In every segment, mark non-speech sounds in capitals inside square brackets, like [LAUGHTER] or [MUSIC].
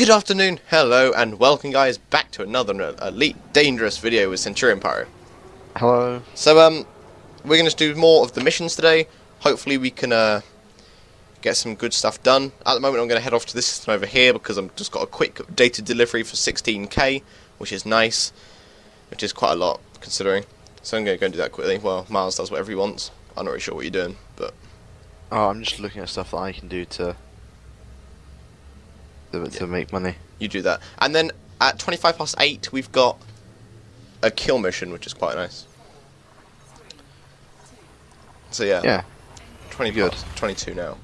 Good afternoon, hello, and welcome guys back to another Elite Dangerous video with Centurion Pyro. Hello. So, um, we're going to do more of the missions today. Hopefully we can, uh, get some good stuff done. At the moment I'm going to head off to this system over here because I've just got a quick data delivery for 16k, which is nice, which is quite a lot, considering. So I'm going to go and do that quickly. Well, Miles does whatever he wants. I'm not really sure what you're doing, but... Oh, I'm just looking at stuff that I can do to to, to make money. You do that. And then at 25 past 8, we've got a kill mission, which is quite nice. So yeah. Yeah. 20 Good. past 22 now.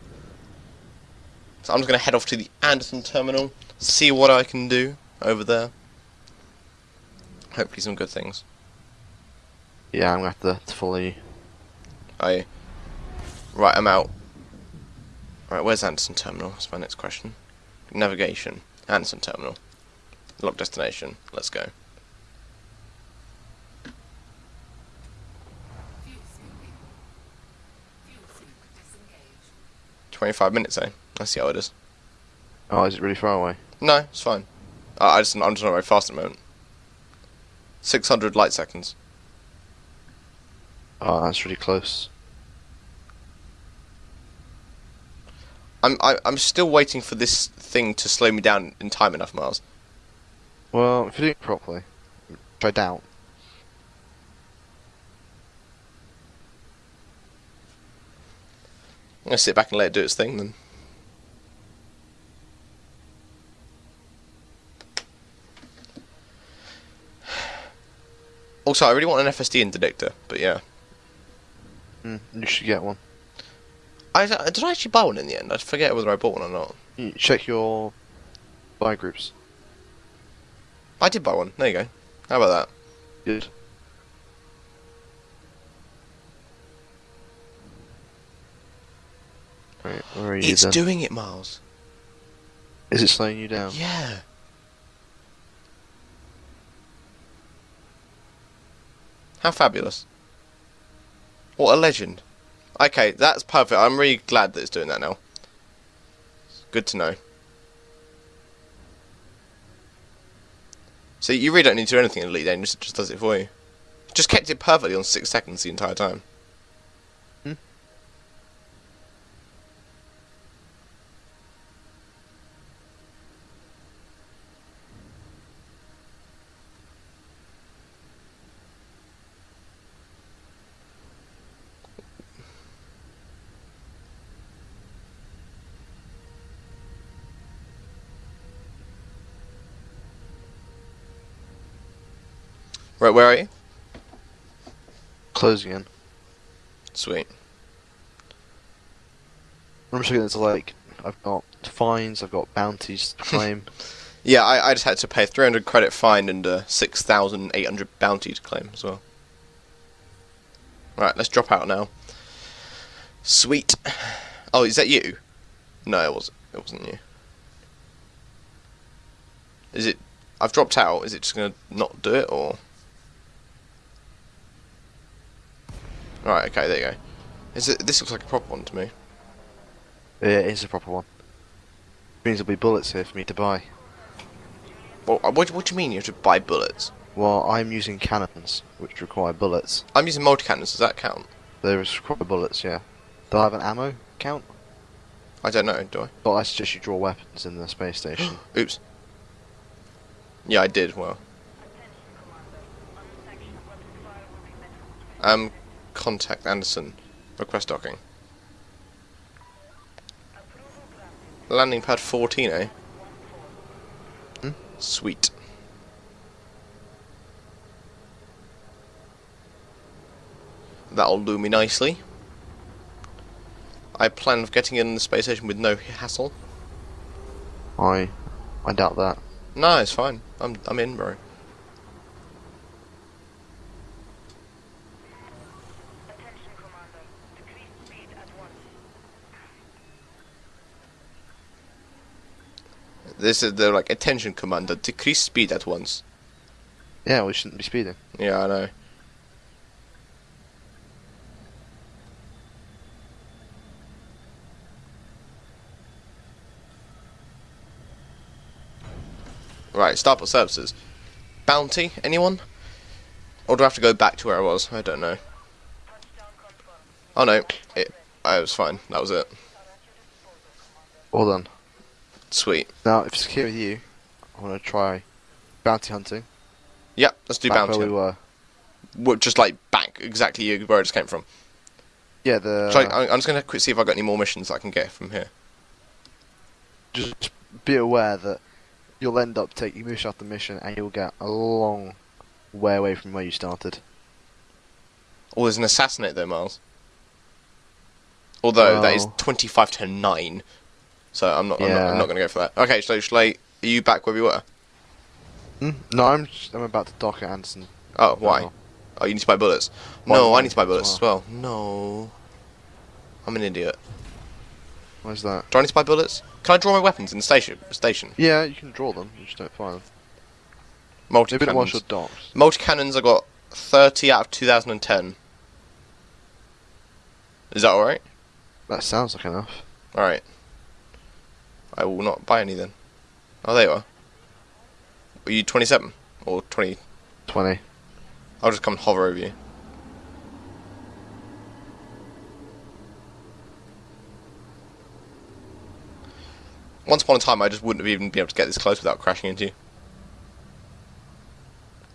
So I'm just going to head off to the Anderson terminal, see what I can do over there. Hopefully some good things. Yeah, I'm gonna have to, to follow you. I Right, I'm out. Right, where's Anderson terminal? That's my next question. Navigation. Anderson terminal. Lock destination. Let's go. Twenty-five minutes, eh? I see how it is. Oh, is it really far away? No, it's fine. I, I just I'm just not very fast at the moment. Six hundred light seconds. Oh, that's really close. I'm I, I'm still waiting for this thing to slow me down in time enough, Miles. Well, if you do it properly, which I doubt. I'm gonna sit back and let it do its thing then. [SIGHS] Also, I really want an FSD interdictor, but yeah. Mm, you should get one. I, did I actually buy one in the end? I forget whether I bought one or not. You check your buy groups. I did buy one. There you go. How about that? Good. Right, where are you It's then? doing it, Miles. Is it slowing you down? Yeah. How fabulous. What a legend. Okay, that's perfect. I'm really glad that it's doing that now. Good to know. So you really don't need to do anything in Elite Dangerous, it just does it for you. Just kept it perfectly on 6 seconds the entire time. Hmm. Right, where are you? Closing in. Sweet. I'm just looking at the like, I've got fines, I've got bounties to [LAUGHS] claim. Yeah, I, I just had to pay 300 credit fine and uh, 6,800 bounty to claim as well. Right, let's drop out now. Sweet. Oh, is that you? No, it wasn't. It wasn't you. Is it? I've dropped out. Is it just gonna not do it or? Right. Okay. There you go. Is it? This looks like a proper one to me. yeah, it is a proper one. Means there'll be bullets here for me to buy. Well, uh, what, what do you mean you have to buy bullets? Well, I'm using cannons, which require bullets. I'm using multi cannons. Does that count? There is require bullets, yeah. Do I have an ammo count? I don't know. Do I? But I suggest you draw weapons in the space station. [GASPS] Oops. Yeah, I did. Well. Um, contact Anderson. Request docking. Landing pad 14, eh? Hmm? Sweet. That'll do me nicely. I plan of getting in the space station with no hassle. I, I doubt that. No, it's fine. I'm I'm in, bro. Attention, Commander. Decrease speed at once. This is the like attention commander. Decrease speed at once. Yeah, we shouldn't be speeding. Yeah, I know. Right, Starport Services. Bounty, anyone? Or do I have to go back to where I was? I don't know. Oh no, it, I was fine. That was it. All done. Sweet. Now, if it's okay with you, I want to try bounty hunting. Yep, let's do back bounty. where we were. Well, Just like back exactly where I just came from. Yeah, the. I, I'm just gonna quick see if I got any more missions I can get from here. just be aware that you'll end up taking mission after mission, and you'll get a long way away from where you started. Oh, there's an assassinate though, Miles. Although that is Oh. 25 to nine, so I'm not. I'm, not I'm not gonna go for that. Okay, so I? Are you back where we were? Hmm? No, I'm just, I'm about to dock at Anderson. Oh, why? Oh. Oh, you need to buy bullets. No, I need to buy bullets as well. No, I'm an idiot. Where's that? Do I need to buy bullets? Can I draw my weapons in the station? Station. Yeah, you can draw them. You just don't fire them. Multi Maybe cannons. your docks. Multi cannons. I got 30 out of 2010. Is that all right? That sounds like enough. All right. I will not buy any then. Oh, there you are. Are you 27 or 20? Twenty. I'll just come and hover over you. Once upon a time, I just wouldn't have even been able to get this close without crashing into you.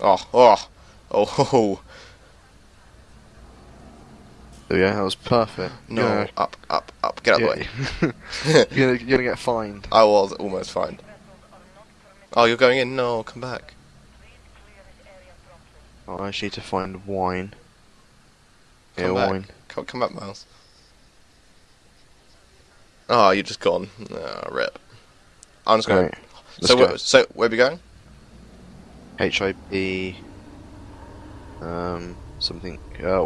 Oh, oh, oh, [LAUGHS] oh, There we go. That was perfect. no, up, up, up, get out of the way. [LAUGHS] [LAUGHS] you're, gonna, you're gonna get fined. I was almost fine. Oh, you're going in? No, come back. Oh, I actually need to find wine. Yeah, Come back. wine. Come, come back, Miles. Oh, you're just gone. Ah, rip. I'm just going. Right. let's So, go. where, so where are we going? HIP. Um, something. Uh,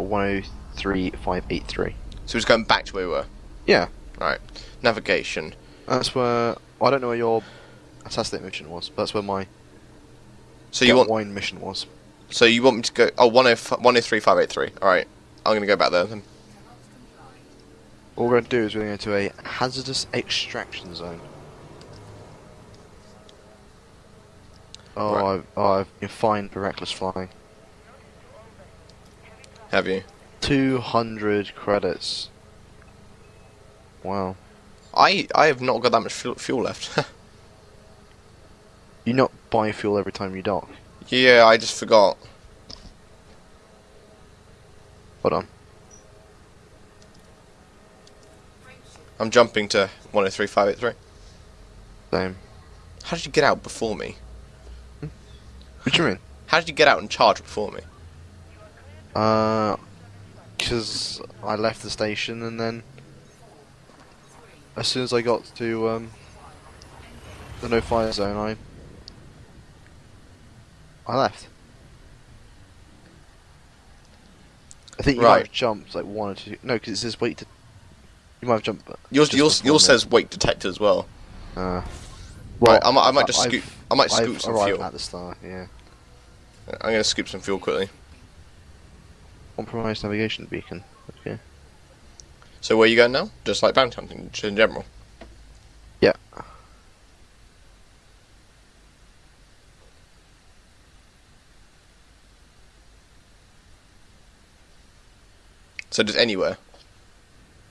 103583. So we're just going back to where we were. Yeah. Right. Navigation. That's where. I don't know where your assassinate mission was, but that's where my So you want? wine mission was. So you want me to go? Oh, 105 103583. All right. I'm gonna go back there then. What we're going to do is we're going to go to a hazardous extraction zone. Oh, Right. I've, oh, I've been fined for reckless flying. Have you? 200 credits. Wow. I I have not got that much fuel, left. [LAUGHS] You not buy fuel every time you dock. yeah, I just forgot. Hold on. I'm jumping to 103583. Same. How did you get out before me? What do you mean? How did you get out and charge before me? Uh, because I left the station and then as soon as I got to um the no fire zone, I I left. I think you might have jumped like one or two. No, because it says wait to. You might have jumped. but Yours, yours, yours says detected as well. Uh, Right, I might- I might just I've- scoop- I might scoop I've some fuel. at the start. Yeah. I'm gonna scoop some fuel quickly. Compromised navigation beacon. Okay. So where are you going now? Just like bounty hunting, just in general. Yeah. So just anywhere.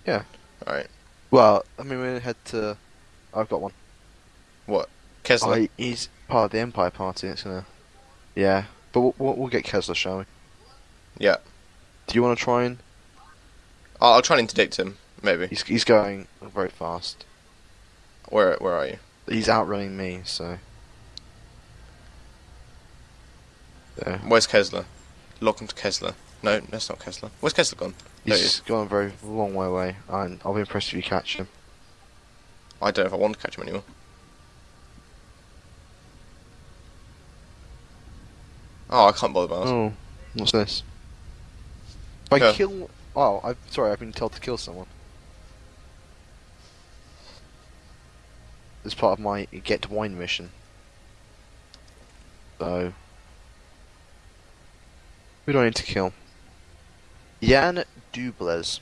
Yeah. All right. Well, I mean, we're gonna head to. I've got one. What? Kessler. I, he's part of the Empire Party. It's gonna. Yeah, but we'll, we'll, get Kessler, shall we? Yeah. Do you want to try and? I'll, I'll try and interdict him. Maybe. He's he's going very fast. Where Where are you? He's outrunning me, so. There. Where's Kessler? Lock him to Kessler. No, that's not Kessler. Where's Kessler gone? He He's is. gone a very long way away, and I'll be impressed if you catch him. I don't know if I want to catch him anymore. Oh, I can't bother, Miles. Oh, what's this? If I kill. Oh, I'm sorry. I've been told to kill someone. As part of my get wine mission. So. Who do I need to kill? Jan Dubles.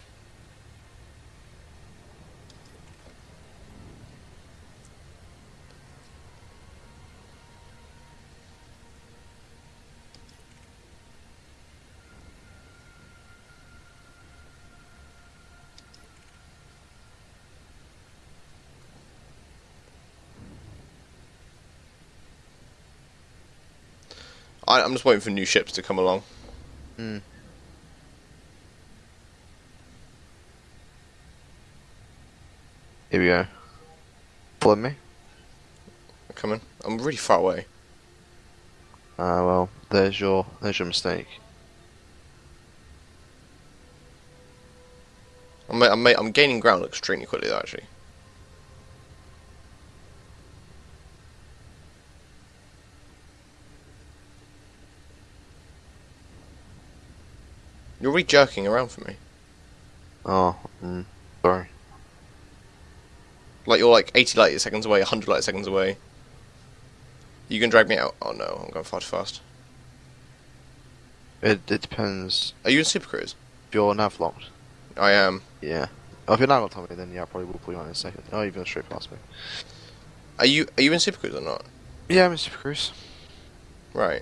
I, I'm just waiting for new ships to come along. Here we go. Follow me. They're coming. I'm really far away. Ah, well, there's your there's your mistake. I'm, I'm, I'm gaining ground extremely quickly, though, actually. You're really jerking around for me. Oh, mm, sorry. Like you're like 80 light seconds away, 100 light seconds away. You can drag me out. Oh no, I'm going far too fast. It it depends. Are you in Super Cruise? If you're nav locked, I am. yeah. Oh, if you're nav locked on me, then yeah, I probably will pull you out in a second. Oh, you've gone straight past me. Are you are you in Super Cruise or not? Yeah, I'm in Super Cruise. Right.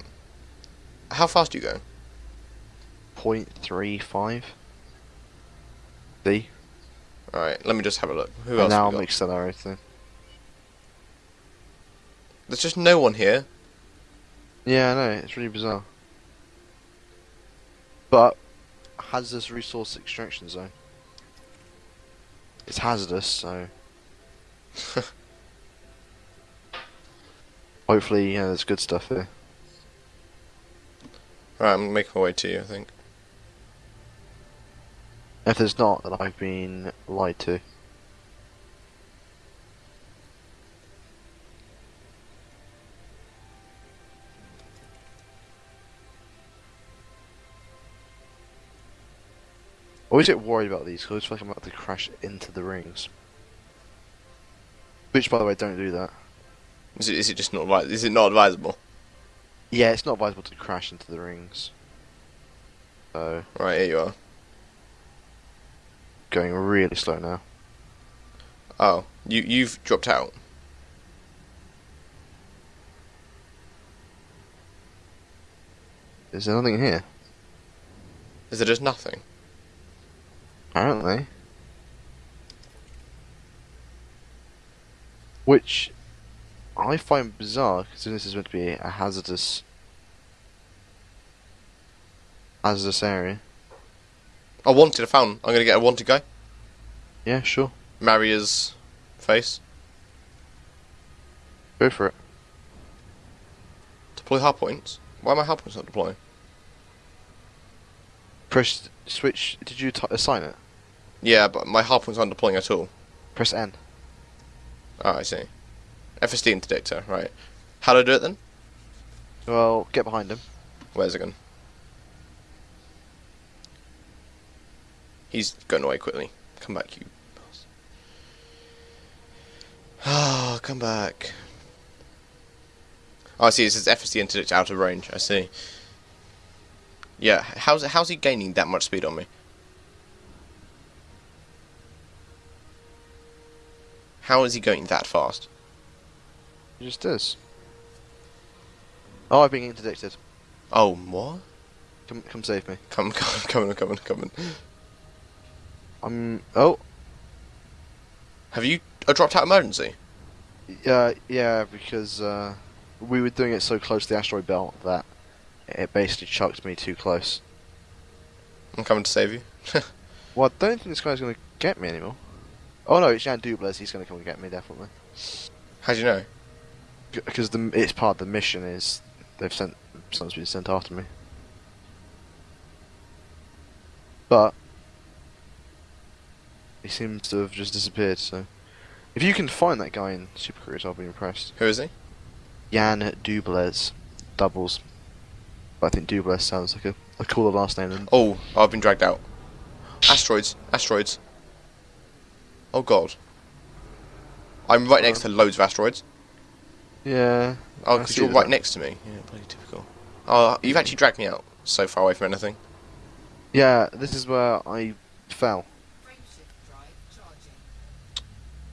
How fast do you go? Point three five. See? Alright, let me just have a look. Who and else? now I'm got? accelerating. There's just no one here. Yeah, I know. It's really bizarre. But hazardous resource extraction zone. It's hazardous, so [LAUGHS] hopefully, yeah, there's good stuff here. Right, I'm making my way to you. I think. If there's not, then I've been lied to. I always get worried about these because I feel like I'm about to crash into the rings. Which, by the way, don't do that. Is it is it just not advi- Is it not advisable? Yeah, it's not advisable to crash into the rings. So, Right, here you are. Going really slow now. Oh, you you've dropped out. Is there nothing here? Is there just nothing? Apparently. Which I find bizarre, considering this is meant to be a hazardous hazardous area. I wanted. I found. I'm gonna get a wanted guy. Yeah, sure. Maria's face. Go for it. Deploy hard points. Why are my hard points not deploying? Press switch. Did you t- assign it? Yeah, but my hard points aren't deploying at all. Press N. Oh, I see. FSD interdictor, right. How do I do it then? Well, get behind him. Where's it gone? He's going away quickly. Come back, you. bastard. Ah, come back. Oh, I see. It says FSD interdictor out of range. I see. Yeah, how's how's he gaining that much speed on me? How is he going that fast? He just is. Oh, I've been interdicted. Oh, what? Come, come save me. Come, [LAUGHS] come, coming, come coming. I'm. Oh, Have you uh, dropped out emergency? Yeah, yeah, because uh, we were doing it so close to the asteroid belt that it basically chucked me too close. I'm coming to save you. [LAUGHS] Well, I don't think this guy's going to get me anymore. Oh no, it's Jan Dubles. He's going to come and get me definitely. How do you know? Because the it's part of the mission is they've sent someone's been sent after me. But he seems to have just disappeared. So if you can find that guy in Super Cruise, I'll be impressed. Who is he? Jan Dubles, doubles. But I think Dubles sounds like a, a cooler last name than Oh, I've been dragged out. Asteroids, asteroids. Oh god. I'm right next to um, loads of asteroids. Yeah. Oh, because you're that. right next to me. Yeah, bloody typical. Oh, you've actually dragged me out so far away from anything. Yeah, this is where I fell.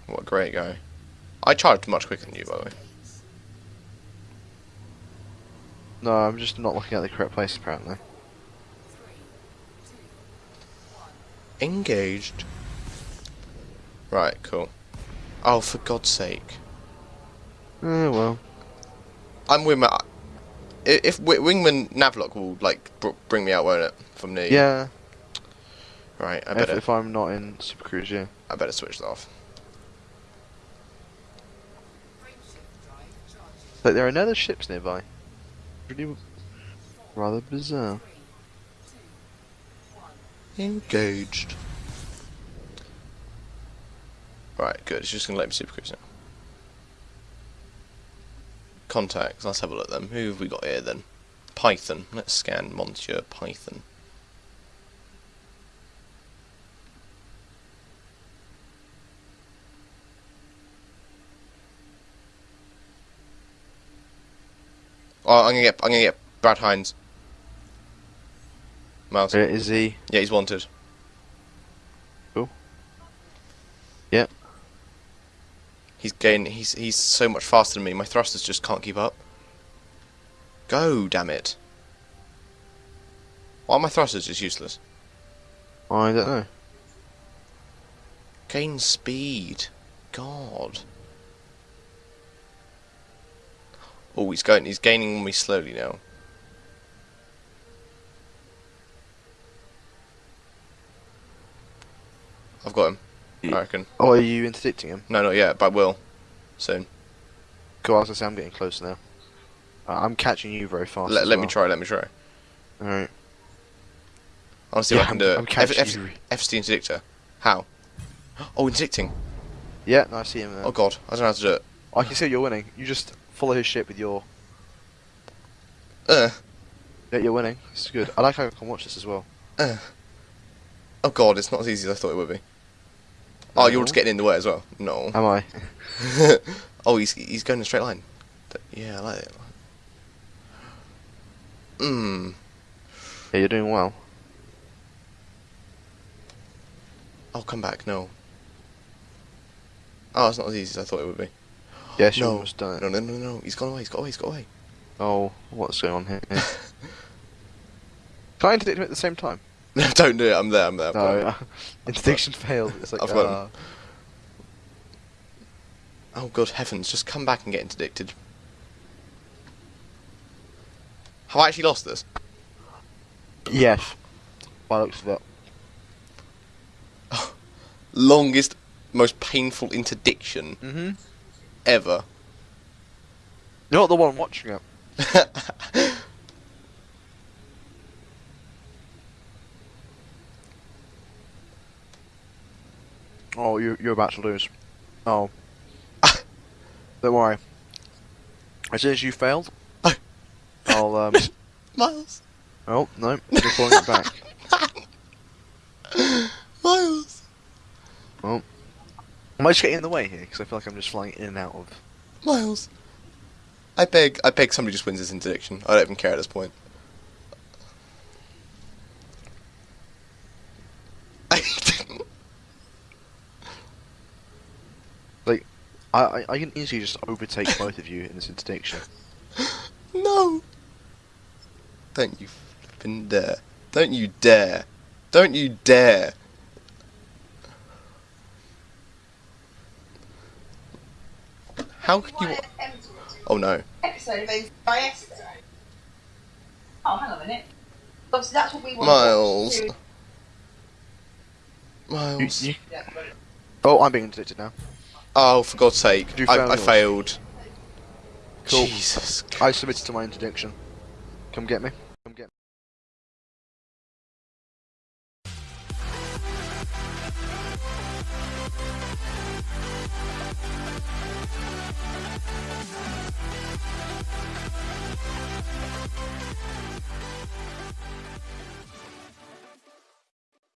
What a great guy. I charged much quicker than you, by the way. No, I'm just not looking at the correct place apparently. Engaged. Right, cool. Oh, for God's sake. Eh, well. I'm with my. i- if Wingman Navlock will like br- bring me out, won't it? From the Yeah, Right. I if, if I'm not in Super Cruise, yeah. I better switch that off. But there are no other ships nearby. Really rather bizarre. Engaged. Right, good. It's just gonna let me super cruise now. Contacts. Let's have a look at them. Who have we got here then? Python. Let's scan Monsieur Python. Oh, I'm gonna get. I'm gonna get Brad Hines. Miles. Where is he? Yeah, he's wanted. Cool. Yep. He's gain. He's he's so much faster than me. My thrusters just can't keep up. Go, damn it! Why are my thrusters just useless? I don't know. Gain speed. God. Oh, he's going. He's gaining on me slowly now. I've got him. I reckon. Oh, are you interdicting him? No, not yet, but I will. Soon. Cool, I was gonna say I'm getting closer now. Uh, I'm catching you very fast. Let, as let me try. Let me try. Alright. I want to see if Yeah, I can I'm- do it. I'm catching F- F- you. FC interdictor. How? [GASPS] Oh, interdicting. Yeah, no, I see him there. Oh god, I don't know how to do it. I can see you're winning. You just follow his ship with your. Uh, Yeah, you're winning. It's good. I like how I can watch this as well. uh. Oh god, it's not as easy as I thought it would be. Oh, you're just getting in the way as well. No. Am I? [LAUGHS] oh, he's he's going in a straight line. Yeah, I like it. Hmm. Yeah, you're doing well. I'll come back. No. Oh, it's not as easy as I thought it would be. Yes, you No. almost done. No, no, no, no. He's gone away. He's gone away. He's gone away. Oh, what's going on here? [LAUGHS] Can I interdict him at the same time? No, don't do it. I'm there. I'm there. No, uh, [LAUGHS] interdiction failed. It's like, I've got uh, Oh good heavens! Just come back and get interdicted. Have I actually lost this? yes. By looks of it. [LAUGHS] Longest, most painful interdiction Mm-hmm. Ever. You're not the one watching it. [LAUGHS] Oh, you're, you're about to lose. Oh. [LAUGHS] Don't worry. As soon as you failed, [LAUGHS] I'll, um... Miles. Oh, no, you're pulling it back. Miles. Am I just getting in the way here? Because I feel like I'm just flying in and out of... Miles. I beg. I beg somebody just wins this interdiction. I don't even care at this point. [LAUGHS] I didn't. I, I, I can easily just overtake both of you in this interdiction. [LAUGHS] No. Don't you flippin' dare. Don't you dare. Don't you dare. How can you... Oh no. episode of NCIS. Oh, hang on a minute. Obviously, that's what we want. Miles. Miles. Oh, I'm being interdicted now. Oh, for God's sake. You I, failed I failed. Cool. Jesus. I submitted to my interdiction. Come get me.